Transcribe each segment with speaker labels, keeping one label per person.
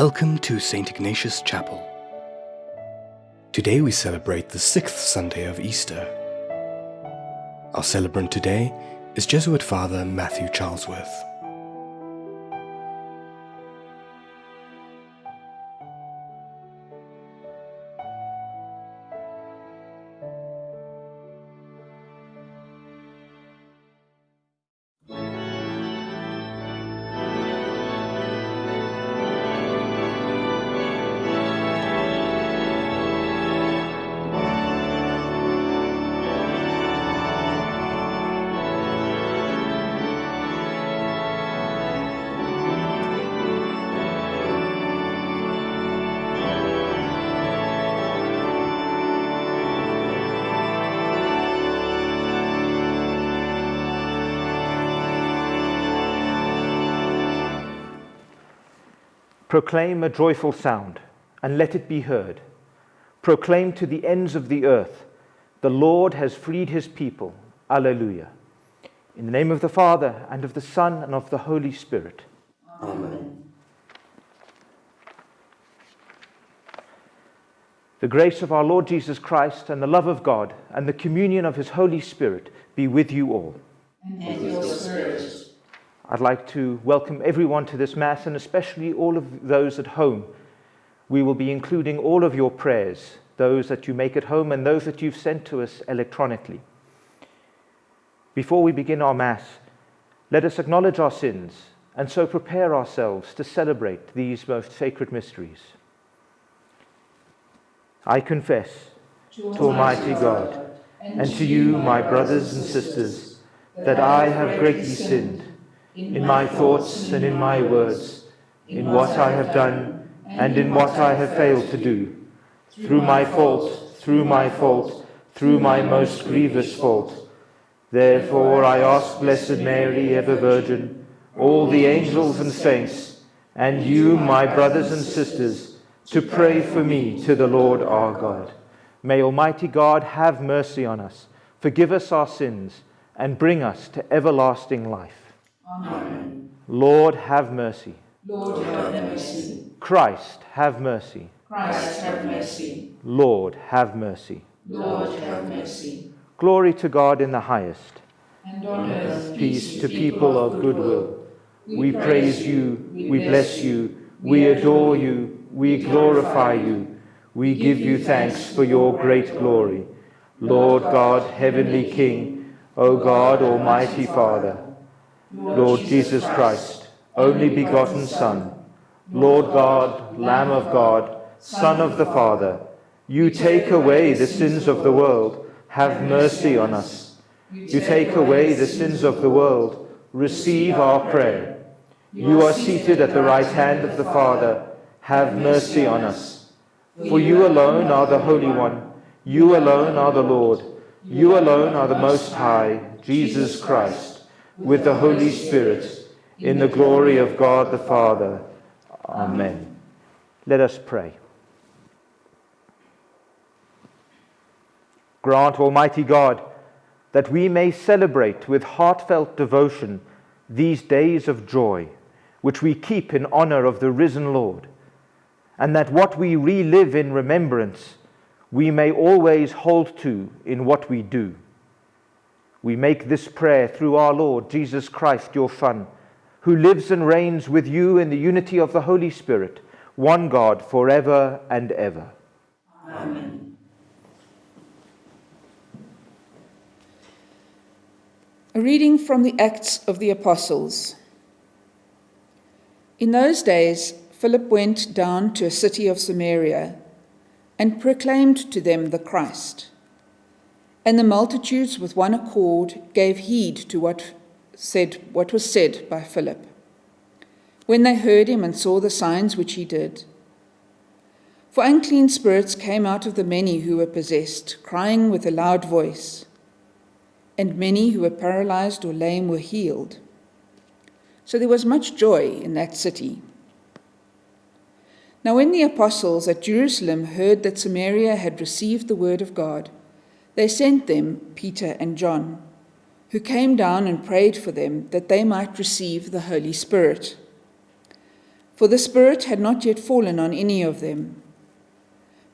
Speaker 1: Welcome to St. Ignatius Chapel. Today we celebrate the sixth Sunday of Easter. Our celebrant today is Jesuit Father Matthew Charlesworth.
Speaker 2: Proclaim a joyful sound, and let it be heard. Proclaim to the ends of the earth, the Lord has freed his people. Alleluia. In the name of the Father, and of the Son, and of the Holy Spirit.
Speaker 3: Amen.
Speaker 2: The grace of our Lord Jesus Christ, and the love of God, and the communion of his Holy Spirit be with you all.
Speaker 3: And with your spirit.
Speaker 2: I'd like to welcome everyone to this Mass and especially all of those at home. We will be including all of your prayers, those that you make at home and those that you've sent to us electronically. Before we begin our Mass, let us acknowledge our sins and so prepare ourselves to celebrate these most sacred mysteries. I confess to Almighty God and to you, my brothers and sisters, that I have greatly sinned in my thoughts and in my words, in what I have done and in what I have failed to do, through my fault, through my fault, through my most grievous fault. Therefore I ask Blessed Mary, ever Virgin, all the angels and saints, and you, my brothers and sisters, to pray for me to the Lord our God. May Almighty God have mercy on us, forgive us our sins, and bring us to everlasting life.
Speaker 3: Amen.
Speaker 2: Lord, have mercy.
Speaker 3: Lord, have mercy.
Speaker 2: Christ, have mercy.
Speaker 3: Christ, have mercy.
Speaker 2: Lord, have mercy.
Speaker 3: Lord, have mercy.
Speaker 2: Glory to God in the highest.
Speaker 3: And on earth,
Speaker 2: Peace to people of good will. We praise you, we bless you, we adore you, we glorify you. We give you thanks for your great glory. Lord God, heavenly King, O God, almighty Father, Lord Jesus Christ, only begotten Son, Lord God, Lamb of God, Son of the Father, you take away the sins of the world, have mercy on us. You take away the sins of the world, receive our prayer. You are seated at the right hand of the Father, have mercy on us. For you alone are the Holy One, you alone are the Lord, you alone are the Most High, Jesus Christ with the Holy Spirit, in the glory of God the Father. Amen. Let us pray. Grant, Almighty God, that we may celebrate with heartfelt devotion these days of joy, which we keep in honor of the risen Lord, and that what we relive in remembrance we may always hold to in what we do we make this prayer through our Lord Jesus Christ, your Son, who lives and reigns with you in the unity of the Holy Spirit, one God, forever and ever.
Speaker 3: Amen.
Speaker 4: A reading from the Acts of the Apostles. In those days, Philip went down to a city of Samaria and proclaimed to them the Christ. And the multitudes with one accord gave heed to what, said, what was said by Philip. When they heard him and saw the signs which he did, for unclean spirits came out of the many who were possessed, crying with a loud voice, and many who were paralyzed or lame were healed. So there was much joy in that city. Now, when the apostles at Jerusalem heard that Samaria had received the word of God, they sent them Peter and John, who came down and prayed for them that they might receive the Holy Spirit. For the Spirit had not yet fallen on any of them,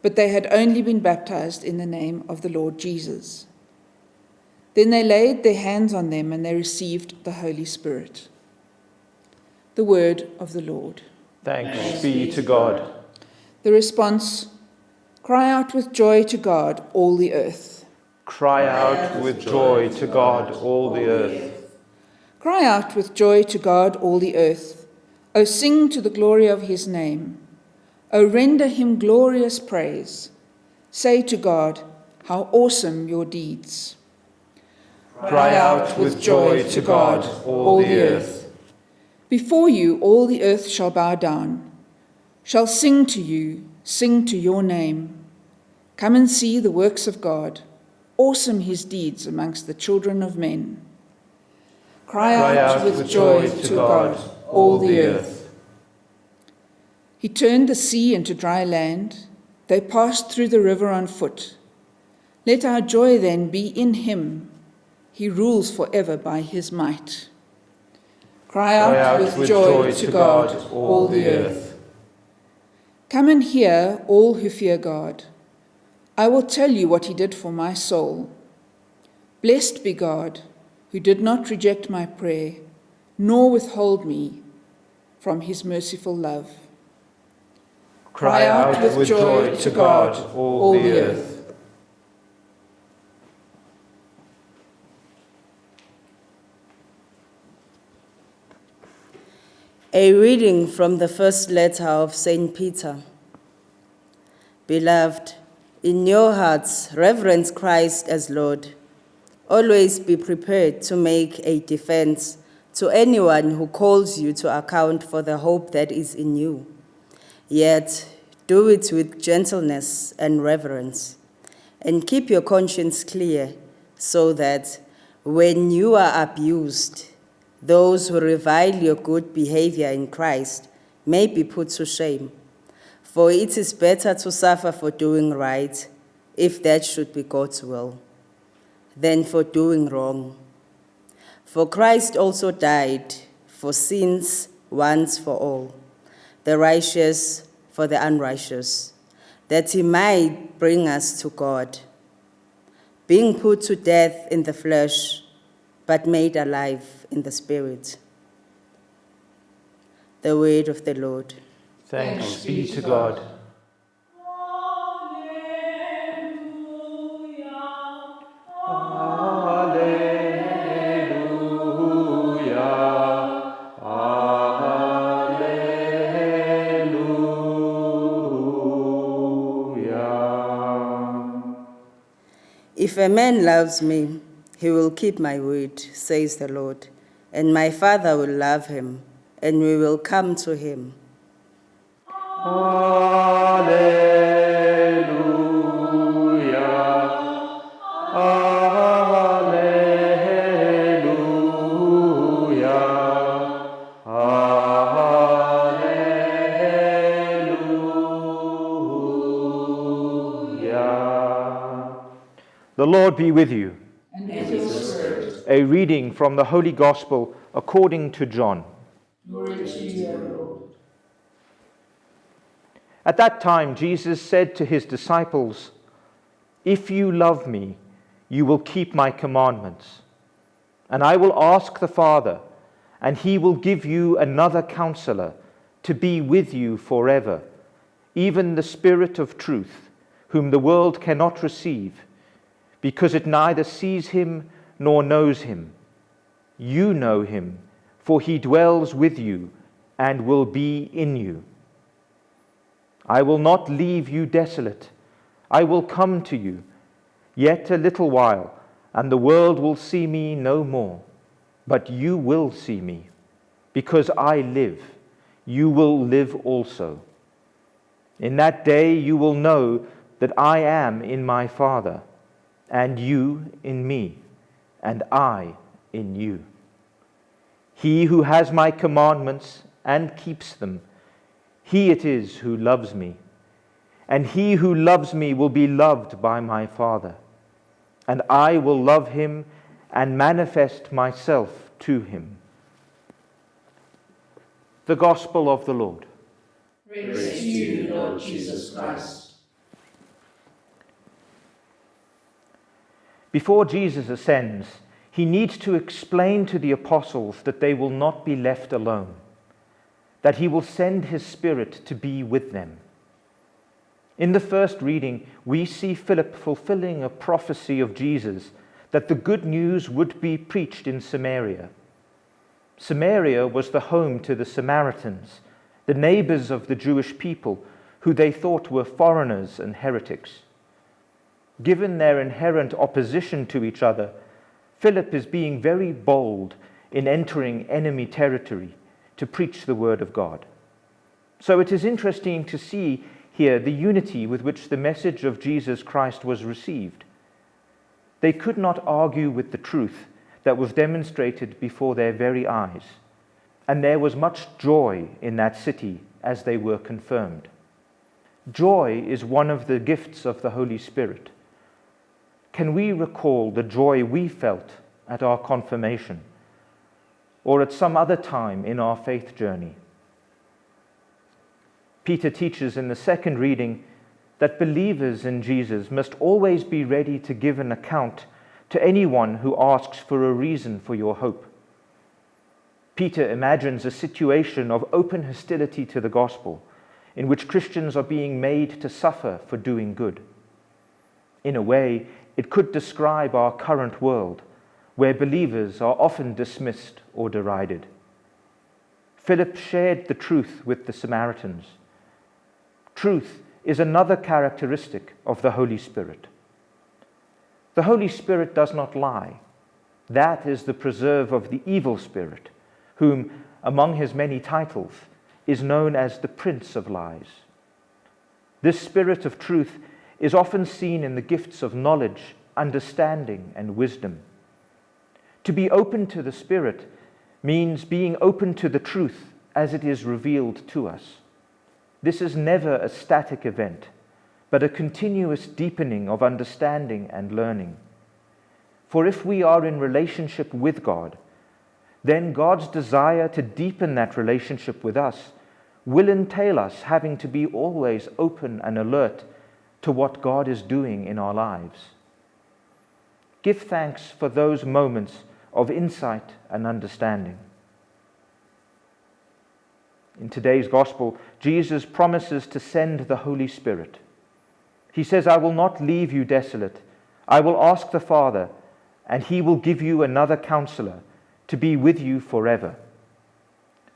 Speaker 4: but they had only been baptized in the name of the Lord Jesus. Then they laid their hands on them and they received the Holy Spirit. The word of the Lord.
Speaker 2: Thanks be to God.
Speaker 4: The response Cry out with joy to God, all the earth.
Speaker 2: Cry out with joy to God, all the earth.
Speaker 4: Cry out with joy to God, all the earth. O sing to the glory of his name. O render him glorious praise. Say to God, How awesome your deeds!
Speaker 2: Cry out with joy to God, all the earth.
Speaker 4: Before you all the earth shall bow down, shall sing to you, sing to your name. Come and see the works of God, awesome his deeds amongst the children of men. Cry,
Speaker 2: Cry
Speaker 4: out, with, joy, to God, all the earth. He turned the sea into dry land. They passed through the river on foot. Let our joy then be in him. He rules forever by his might. Cry out,
Speaker 2: Cry out
Speaker 4: with, joy, to God, all the earth. Come and hear, all who fear God. I will tell you what he did for my soul. Blessed be God, who did not reject my prayer, nor withhold me from his merciful love.
Speaker 2: Cry out with joy to God, all the earth.
Speaker 5: A reading from the first letter of St. Peter. Beloved, in your hearts, reverence Christ as Lord. Always be prepared to make a defense to anyone who calls you to account for the hope that is in you. Yet, do it with gentleness and reverence, and keep your conscience clear so that when you are abused, those who revile your good behavior in Christ may be put to shame. For it is better to suffer for doing right, if that should be God's will, than for doing wrong. For Christ also died for sins once for all, the righteous for the unrighteous, that he might bring us to God, being put to death in the flesh, but made alive in the spirit. The word of the Lord.
Speaker 2: Thanks be to God.
Speaker 5: If a man loves me, he will keep my word, says the Lord, and my Father will love him, and we will come to him.
Speaker 2: The Lord be with you.
Speaker 3: And with your spirit.
Speaker 2: A reading from the Holy Gospel according to John.
Speaker 3: Glory to you, O Lord.
Speaker 2: At that time, Jesus said to his disciples, If you love me, you will keep my commandments. And I will ask the Father, and he will give you another counselor to be with you forever, even the Spirit of truth, whom the world cannot receive, because it neither sees him nor knows him. You know him, for he dwells with you and will be in you. I will not leave you desolate. I will come to you. Yet a little while, and the world will see me no more. But you will see me. Because I live, you will live also. In that day you will know that I am in my Father, and you in me, and I in you. He who has my commandments and keeps them, he it is who loves me. And he who loves me will be loved by my Father. And I will love him and manifest myself to him. The Gospel of the Lord.
Speaker 3: Praise to you, Lord Jesus Christ.
Speaker 2: Before Jesus ascends, he needs to explain to the apostles that they will not be left alone, that he will send his Spirit to be with them. In the first reading, we see Philip fulfilling a prophecy of Jesus that the good news would be preached in Samaria. Samaria was the home to the Samaritans, the neighbors of the Jewish people, who they thought were foreigners and heretics. Given their inherent opposition to each other, Philip is being very bold in entering enemy territory to preach the word of God. So it is interesting to see here the unity with which the message of Jesus Christ was received. They could not argue with the truth that was demonstrated before their very eyes, and there was much joy in that city as they were confirmed. Joy is one of the gifts of the Holy Spirit. Can we recall the joy we felt at our confirmation or at some other time in our faith journey? Peter teaches in the second reading that believers in Jesus must always be ready to give an account to anyone who asks for a reason for your hope. Peter imagines a situation of open hostility to the gospel in which Christians are being made to suffer for doing good. In a way, it could describe our current world, where believers are often dismissed or derided. Philip shared the truth with the Samaritans. Truth is another characteristic of the Holy Spirit. The Holy Spirit does not lie. That is the preserve of the evil spirit, whom, among his many titles, is known as the Prince of Lies. This spirit of truth is often seen in the gifts of knowledge, understanding, and wisdom. To be open to the Spirit means being open to the truth as it is revealed to us. This is never a static event, but a continuous deepening of understanding and learning. For if we are in relationship with God, then God's desire to deepen that relationship with us will entail us having to be always open and alert to what God is doing in our lives. Give thanks for those moments of insight and understanding. In today's gospel, Jesus promises to send the Holy Spirit. He says, I will not leave you desolate. I will ask the Father, and he will give you another counselor to be with you forever.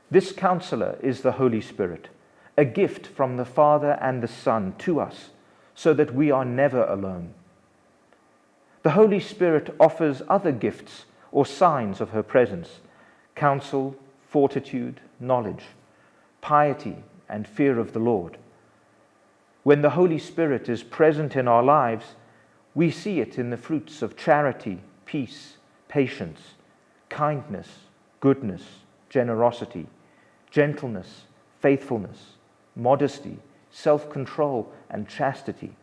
Speaker 2: This counselor is the Holy Spirit, a gift from the Father and the Son to us, so that we are never alone. The Holy Spirit offers other gifts or signs of her presence counsel, fortitude, knowledge piety, and fear of the Lord. When the Holy Spirit is present in our lives, we see it in the fruits of charity, peace, patience, kindness, goodness, generosity, gentleness, faithfulness, modesty, self control, and chastity.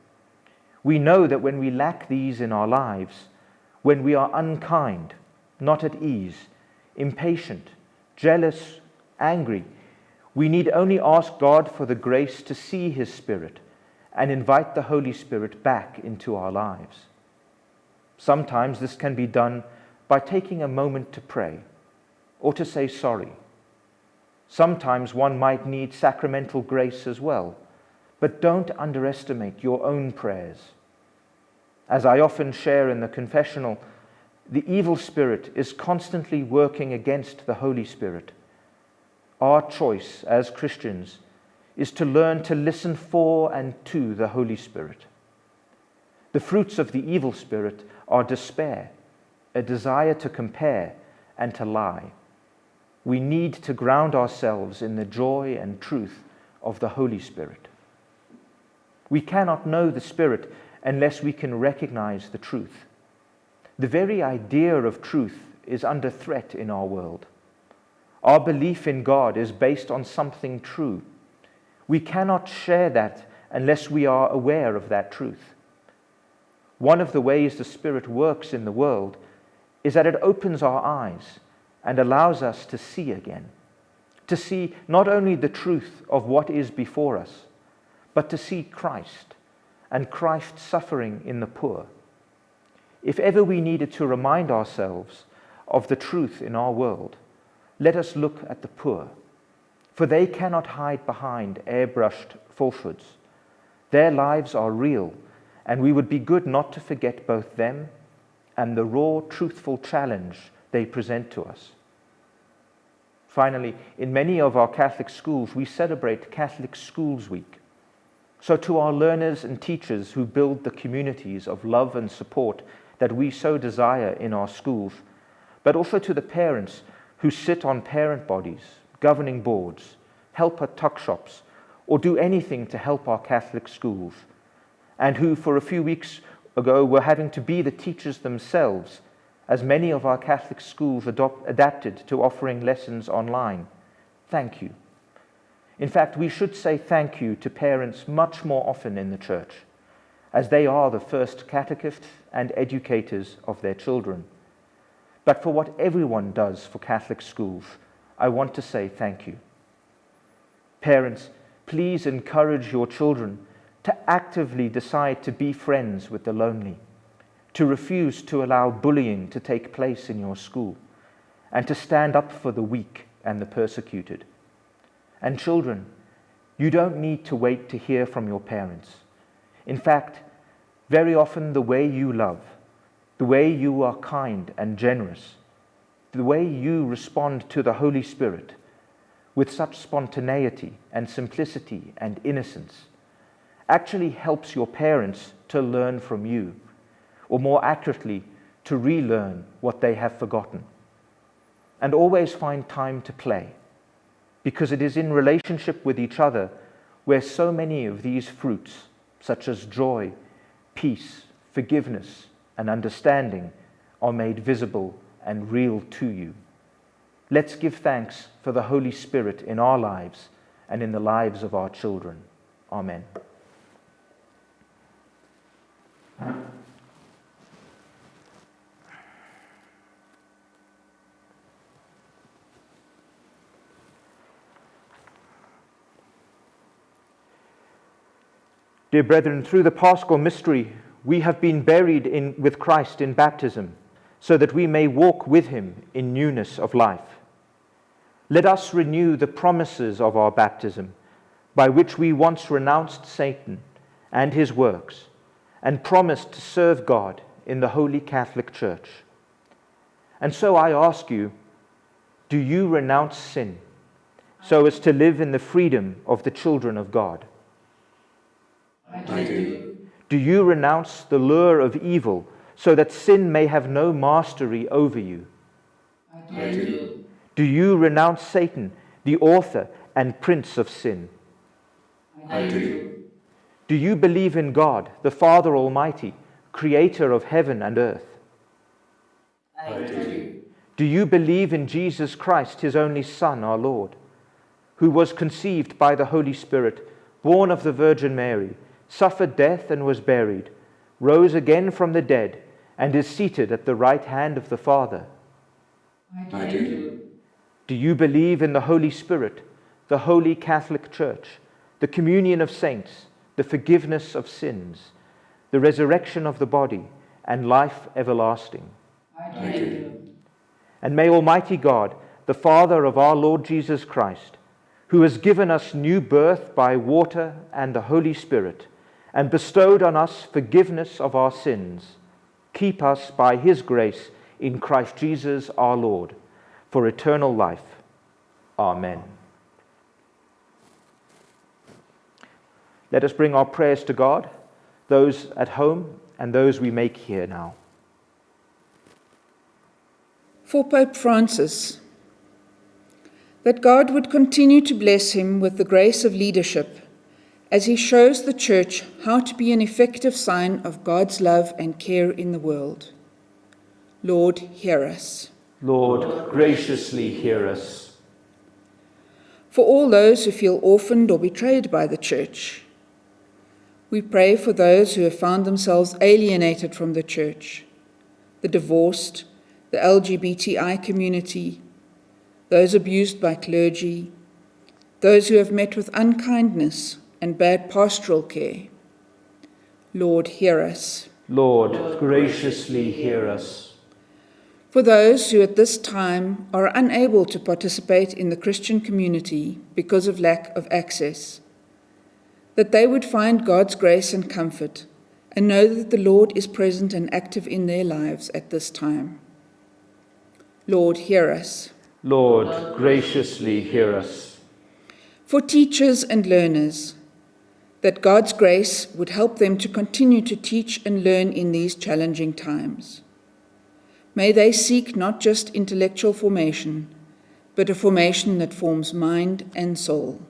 Speaker 2: We know that when we lack these in our lives, when we are unkind, not at ease, impatient, jealous, angry, we need only ask God for the grace to see His Spirit and invite the Holy Spirit back into our lives. Sometimes this can be done by taking a moment to pray or to say sorry. Sometimes one might need sacramental grace as well, but don't underestimate your own prayers. As I often share in the confessional, the evil spirit is constantly working against the Holy Spirit our choice as Christians is to learn to listen for and to the Holy Spirit. The fruits of the evil spirit are despair, a desire to compare and to lie. We need to ground ourselves in the joy and truth of the Holy Spirit. We cannot know the Spirit unless we can recognize the truth. The very idea of truth is under threat in our world. Our belief in God is based on something true. We cannot share that unless we are aware of that truth. One of the ways the Spirit works in the world is that it opens our eyes and allows us to see again, to see not only the truth of what is before us, but to see Christ and Christ's suffering in the poor. If ever we needed to remind ourselves of the truth in our world, let us look at the poor, for they cannot hide behind airbrushed falsehoods. Their lives are real, and we would be good not to forget both them and the raw, truthful challenge they present to us. Finally, in many of our Catholic schools, we celebrate Catholic Schools Week. So, to our learners and teachers who build the communities of love and support that we so desire in our schools, but also to the parents who sit on parent bodies, governing boards, help at tuck shops, or do anything to help our Catholic schools, and who, for a few weeks ago, were having to be the teachers themselves as many of our Catholic schools adapted to offering lessons online. Thank you. In fact, we should say thank you to parents much more often in the church, as they are the first catechists and educators of their children. But for what everyone does for Catholic schools, I want to say thank you. Parents, please encourage your children to actively decide to be friends with the lonely to refuse to allow bullying to take place in your school, and to stand up for the weak and the persecuted. And children, you don't need to wait to hear from your parents. In fact, very often the way you love, the way you are kind and generous, the way you respond to the Holy Spirit with such spontaneity and simplicity and innocence actually helps your parents to learn from you or more accurately, to relearn what they have forgotten. And always find time to play, because it is in relationship with each other where so many of these fruits, such as joy, peace, forgiveness, and understanding, are made visible and real to you. Let's give thanks for the Holy Spirit in our lives and in the lives of our children. Amen. Dear brethren, through the paschal mystery, we have been buried in, with Christ in baptism, so that we may walk with him in newness of life. Let us renew the promises of our baptism, by which we once renounced Satan and his works, and promised to serve God in the Holy Catholic Church. And so I ask you, do you renounce sin so as to live in the freedom of the children of God?
Speaker 3: I do.
Speaker 2: Do you renounce the lure of evil so that sin may have no mastery over you?
Speaker 3: I do.
Speaker 2: Do you renounce Satan, the author and prince of sin?
Speaker 3: I do.
Speaker 2: Do you believe in God, the Father Almighty, creator of heaven and earth?
Speaker 3: I do.
Speaker 2: Do you believe in Jesus Christ, his only Son, our Lord, who was conceived by the Holy Spirit, born of the Virgin Mary? Suffered death and was buried, rose again from the dead, and is seated at the right hand of the Father.
Speaker 3: I do.
Speaker 2: Do you believe in the Holy Spirit, the holy Catholic Church, the communion of saints, the forgiveness of sins, the resurrection of the body, and life everlasting?
Speaker 3: I do.
Speaker 2: And may Almighty God, the Father of our Lord Jesus Christ, who has given us new birth by water and the Holy Spirit, and bestowed on us forgiveness of our sins, keep us by his grace in Christ Jesus our Lord for eternal life. Amen. Let us bring our prayers to God, those at home and those we make here now.
Speaker 4: For Pope Francis, that God would continue to bless him with the grace of leadership as he shows the Church how to be an effective sign of God's love and care in the world. Lord, hear us.
Speaker 2: Lord, graciously hear us.
Speaker 4: For all those who feel orphaned or betrayed by the Church, we pray for those who have found themselves alienated from the Church, the divorced, the LGBTI community, those abused by clergy, those who have met with unkindness and bad pastoral care. Lord, hear us.
Speaker 2: Lord, graciously hear us.
Speaker 4: For those who at this time are unable to participate in the Christian community because of lack of access, that they would find God's grace and comfort and know that the Lord is present and active in their lives at this time. Lord, hear us.
Speaker 2: Lord, graciously hear us.
Speaker 4: For teachers and learners, that God's grace would help them to continue to teach and learn in these challenging times. May they seek not just intellectual formation, but a formation that forms mind and soul.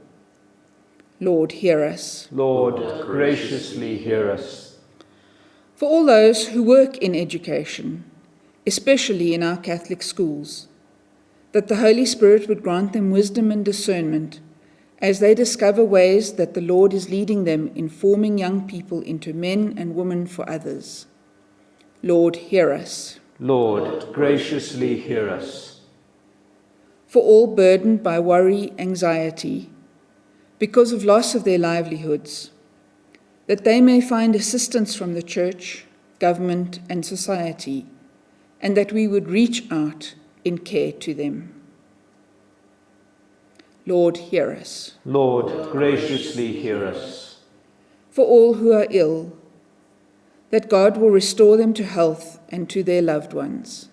Speaker 4: Lord, hear us.
Speaker 2: Lord, graciously hear us.
Speaker 4: For all those who work in education, especially in our Catholic schools, that the Holy Spirit would grant them wisdom and discernment as they discover ways that the Lord is leading them in forming young people into men and women for others. Lord, hear us.
Speaker 2: Lord, graciously hear us.
Speaker 4: For all burdened by worry, anxiety, because of loss of their livelihoods, that they may find assistance from the church, government, and society, and that we would reach out in care to them. Lord, hear us.
Speaker 2: Lord, graciously hear us.
Speaker 4: For all who are ill, that God will restore them to health and to their loved ones.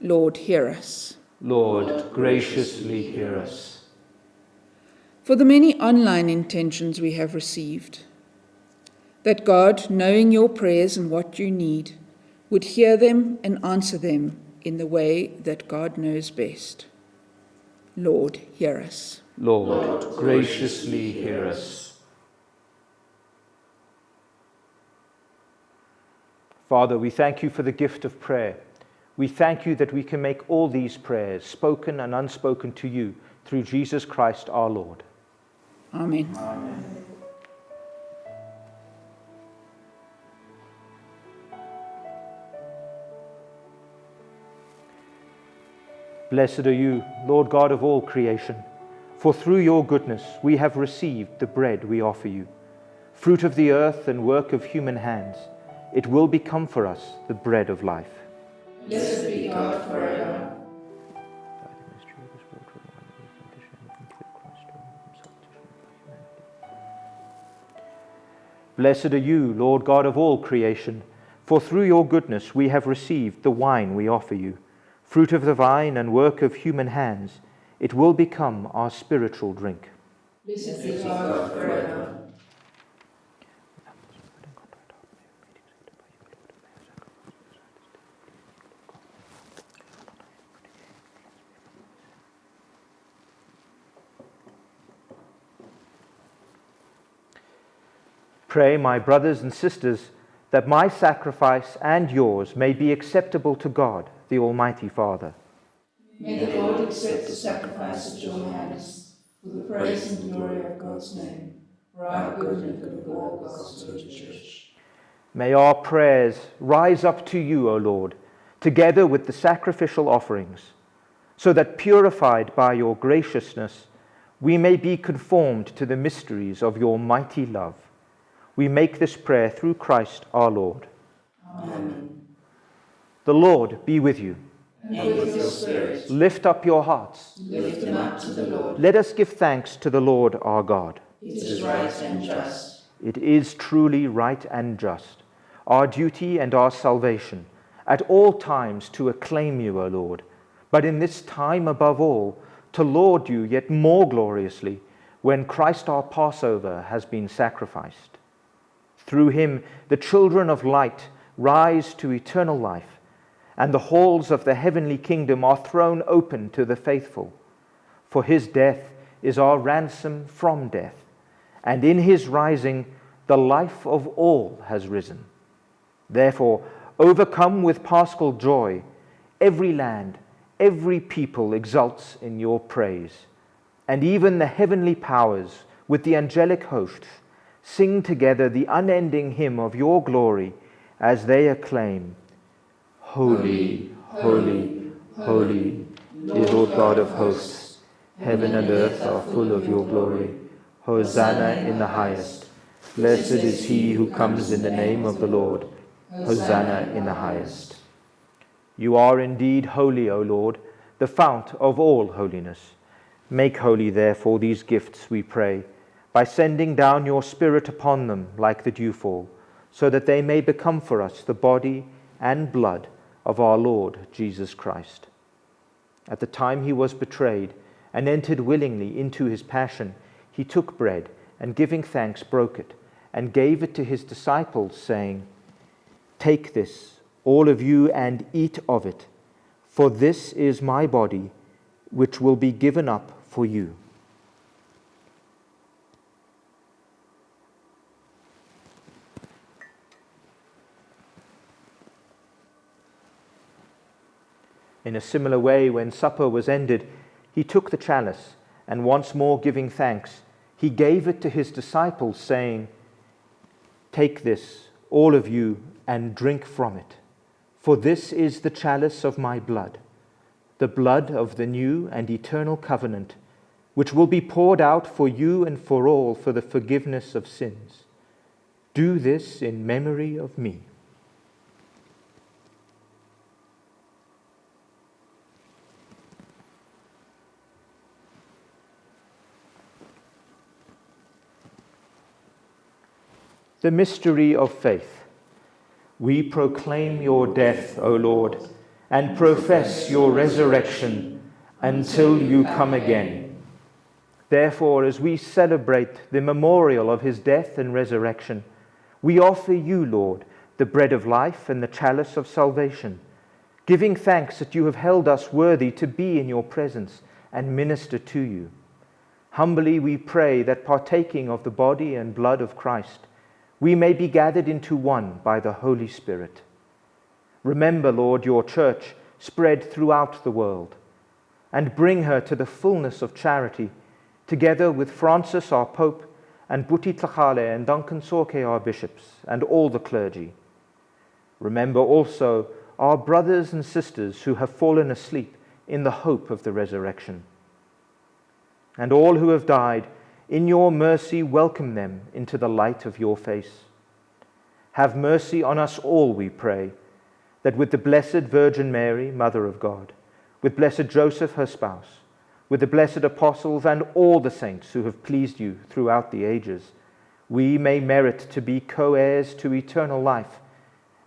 Speaker 4: Lord, hear us.
Speaker 2: Lord, graciously hear us.
Speaker 4: For the many online intentions we have received, that God, knowing your prayers and what you need, would hear them and answer them in the way that God knows best. Lord, hear us.
Speaker 2: Lord, graciously hear us. Father, we thank you for the gift of prayer. We thank you that we can make all these prayers, spoken and unspoken, to you through Jesus Christ our Lord.
Speaker 4: Amen.
Speaker 2: Blessed are you, Lord God of all creation, for through your goodness we have received the bread we offer you, fruit of the earth and work of human hands. It will become for us the bread of life.
Speaker 3: Blessed be God forever.
Speaker 2: Blessed are you, Lord God of all creation, for through your goodness we have received the wine we offer you, fruit of the vine and work of human hands. It will become our spiritual drink.
Speaker 3: Blessed be God forever.
Speaker 2: Pray, my brothers and sisters, that my sacrifice and yours may be acceptable to God, the Almighty Father.
Speaker 3: May the Lord accept the sacrifice of your hands for the praise and glory of God's name, for our good and good of all God's holy church.
Speaker 2: May our prayers rise up to you, O Lord, together with the sacrificial offerings, so that purified by your graciousness, we may be conformed to the mysteries of your mighty love. We make this prayer through Christ our Lord.
Speaker 3: Amen.
Speaker 2: The Lord be with you.
Speaker 3: And with your spirit,
Speaker 2: Lift up your hearts.
Speaker 3: lift them up to the Lord.
Speaker 2: Let us give thanks to the Lord our God.
Speaker 3: It is right and just.
Speaker 2: It is truly right and just, our duty and our salvation, at all times to acclaim you, O Lord, but in this time above all, to laud you yet more gloriously when Christ our Passover has been sacrificed. Through him, the children of light rise to eternal life, and the halls of the heavenly kingdom are thrown open to the faithful. For his death is our ransom from death, and in his rising, the life of all has risen. Therefore, overcome with paschal joy, every land, every people exults in your praise, and even the heavenly powers with the angelic hosts sing together the unending hymn of your glory as they acclaim Holy, holy, holy Lord God of hosts. Heaven and earth are full of your glory. Hosanna in the highest. Blessed is he who comes in the name of the Lord. Hosanna in the highest. You are indeed holy, O Lord, the fount of all holiness. Make holy, therefore, these gifts, we pray, by sending down your Spirit upon them like the dewfall, so that they may become for us the body and blood of our Lord Jesus Christ. At the time he was betrayed and entered willingly into his passion, he took bread and giving thanks broke it and gave it to his disciples, saying, Take this, all of you, and eat of it, for this is my body, which will be given up for you. In a similar way, when supper was ended, he took the chalice, and once more giving thanks, he gave it to his disciples, saying, Take this, all of you, and drink from it. For this is the chalice of my blood, the blood of the new and eternal covenant, which will be poured out for you and for all for the forgiveness of sins. Do this in memory of me. The mystery of faith. We proclaim your death, O Lord, and profess your resurrection until you come again. Therefore, as we celebrate the memorial of his death and resurrection, we offer you, Lord, the bread of life and the chalice of salvation, giving thanks that you have held us worthy to be in your presence and minister to you. Humbly we pray that partaking of the body and blood of Christ, we may be gathered into one by the Holy Spirit. Remember, Lord, your church spread throughout the world, and bring her to the fullness of charity, together with Francis, our Pope, and Buti Tlhagale and Duncan Tsoke our bishops, and all the clergy. Remember also our brothers and sisters who have fallen asleep in the hope of the resurrection. And all who have died, in your mercy, welcome them into the light of your face. Have mercy on us all, we pray, that with the Blessed Virgin Mary, Mother of God, with blessed Joseph, her spouse, with the blessed apostles and all the saints who have pleased you throughout the ages, we may merit to be co heirs to eternal life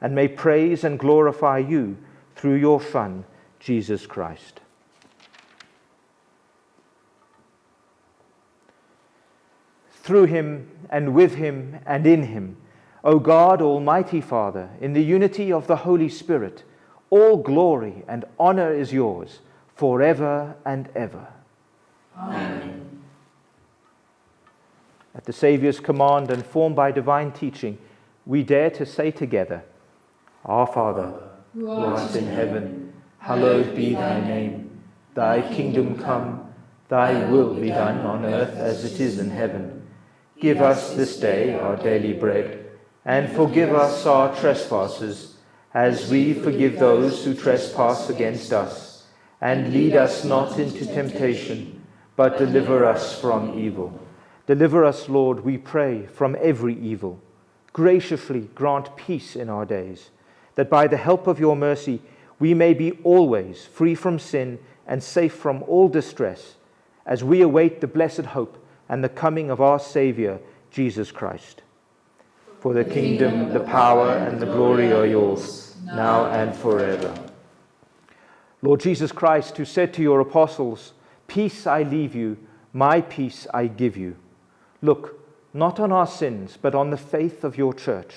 Speaker 2: and may praise and glorify you through your Son, Jesus Christ. Through him and with him and in him. O God, Almighty Father, in the unity of the Holy Spirit, all glory and honor is yours forever and ever.
Speaker 3: Amen.
Speaker 2: At the Saviour's command and formed by divine teaching, we dare to say together, Our Father, who art in heaven, hallowed be thy name. Thy kingdom come, thy will be done on earth as it is in heaven. Give us this day our daily bread, and forgive us our trespasses, as we forgive those who trespass against us. And lead us not into temptation, but deliver us from evil. Deliver us, Lord, we pray, from every evil. Graciously grant peace in our days, that by the help of your mercy we may be always free from sin and safe from all distress, as we await the blessed hope and the coming of our Saviour, Jesus Christ. For the kingdom, the power, and the glory are yours, now and forever. Lord Jesus Christ, who said to your apostles, Peace I leave you, my peace I give you. Look, not on our sins, but on the faith of your church,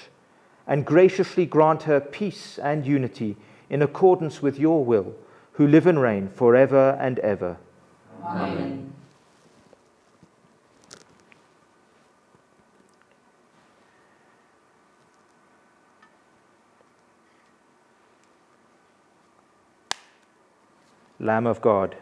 Speaker 2: and graciously grant her peace and unity in accordance with your will, who live and reign forever and ever.
Speaker 3: Amen.
Speaker 2: Lamb of God,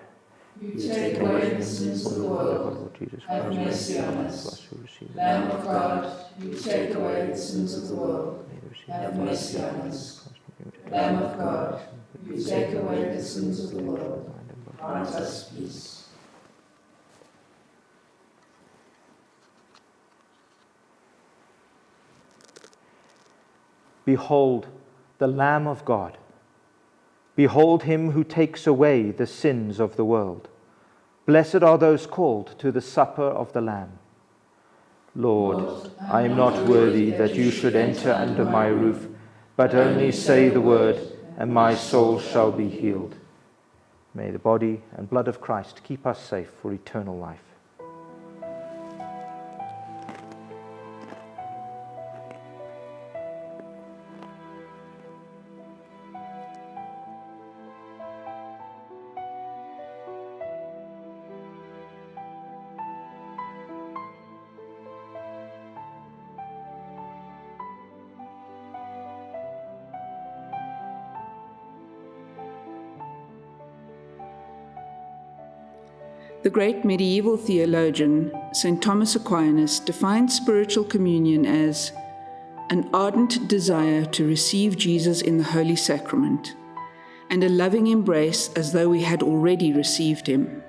Speaker 3: you take away the sins of the world.
Speaker 2: Jesus
Speaker 3: have mercy on us. Lamb of God, you take away the sins of the world. Have mercy on us. Lamb of God, you take away the sins of the world. Grant us peace.
Speaker 2: Behold, the Lamb of God Behold him who takes away the sins of the world. Blessed are those called to the supper of the Lamb. Lord, I am not worthy that you should enter under my roof, but only say the word, and my soul shall be healed. May the body and blood of Christ keep us safe for eternal life.
Speaker 4: The great medieval theologian, St. Thomas Aquinas, defined spiritual communion as an ardent desire to receive Jesus in the Holy Sacrament and a loving embrace as though we had already received him.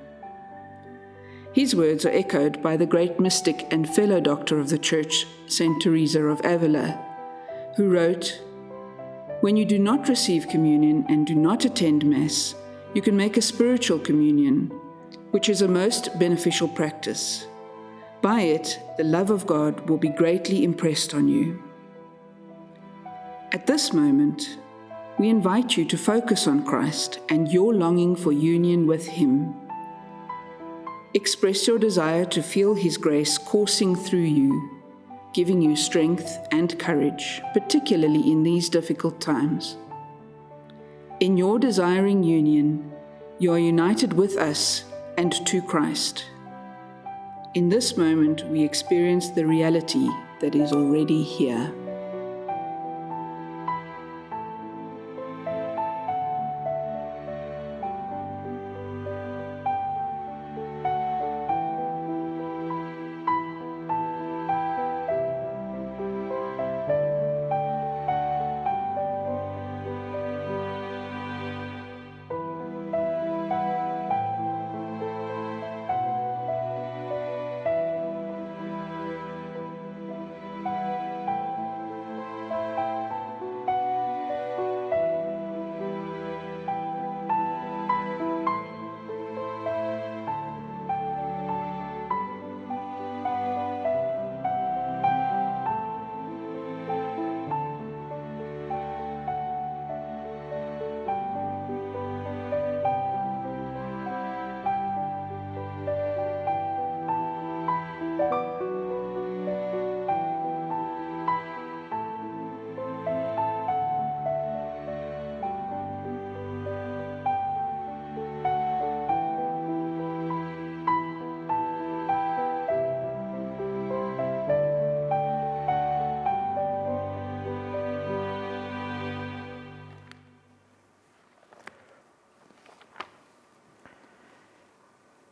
Speaker 4: His words are echoed by the great mystic and fellow doctor of the Church, St. Teresa of Avila, who wrote, When you do not receive communion and do not attend Mass, you can make a spiritual communion which is a most beneficial practice. By it, the love of God will be greatly impressed on you. At this moment, we invite you to focus on Christ and your longing for union with Him. Express your desire to feel His grace coursing through you, giving you strength and courage, particularly in these difficult times. In your desiring union, you are united with us and to Christ. In this moment, we experience the reality that is already here.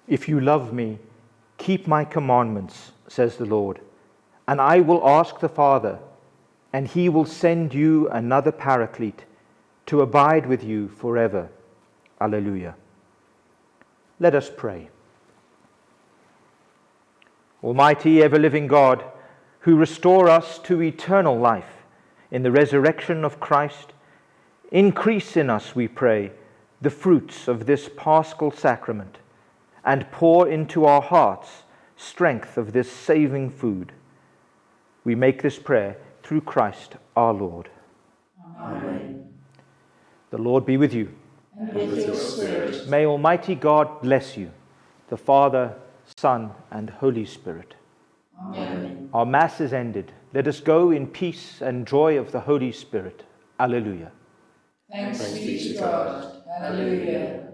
Speaker 2: If you love me, keep my commandments, says the Lord, and I will ask the Father, and he will send you another paraclete to abide with you forever. Alleluia. Let us pray. Almighty, ever living God, who restore us to eternal life in the resurrection of Christ, increase in us, we pray, the fruits of this paschal sacrament and pour into our hearts strength of this saving food. We make this prayer through Christ our Lord.
Speaker 3: Amen.
Speaker 2: The Lord be with you.
Speaker 3: And with your spirit.
Speaker 2: May Almighty God bless you, the Father, Son, and Holy Spirit.
Speaker 3: Amen.
Speaker 2: Our Mass is ended. Let us go in peace and joy of the Holy Spirit. Alleluia.
Speaker 3: Thanks be to God. Hallelujah.